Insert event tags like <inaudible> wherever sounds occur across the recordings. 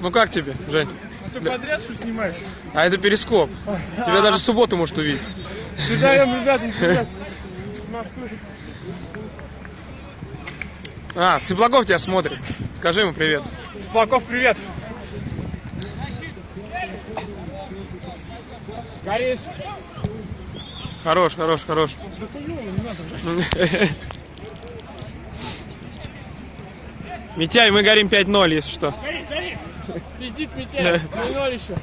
Ну как тебе, Жень? Все подряд что снимаешь? А это перископ. Тебя даже субботу может увидеть. Передаем, ребята. Москвы. А, Цыплагов тебя смотрит. Скажи ему привет. Сплаков, привет. Горишь. Хорош, хорош, хорош. <laughs> Митяй, мы горим 5-0, если что. Гори, гори. Пиздит Митяй. 0 еще.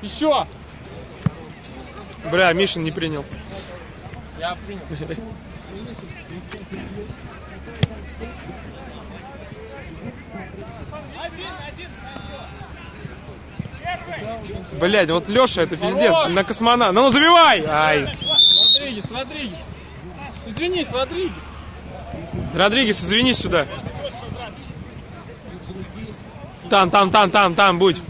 Еще. Бля, Мишин не принял. Я принял. Блядь, вот Леша это пиздец. Хорош! На космона. Ну забивай! Ай! Родригес, Родригес. Извинись, Родригес. Родригес, извинись сюда. Там, там, там, там, там, будь.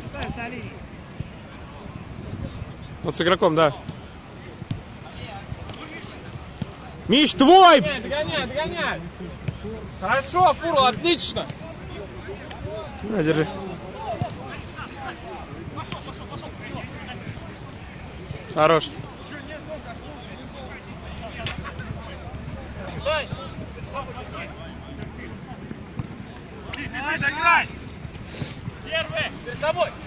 Вот с игроком, да. Миш, твой! Догоняй, догоняй, догоняй. Хорошо, Фурл, отлично. На, держи. Хорош. Перед собой.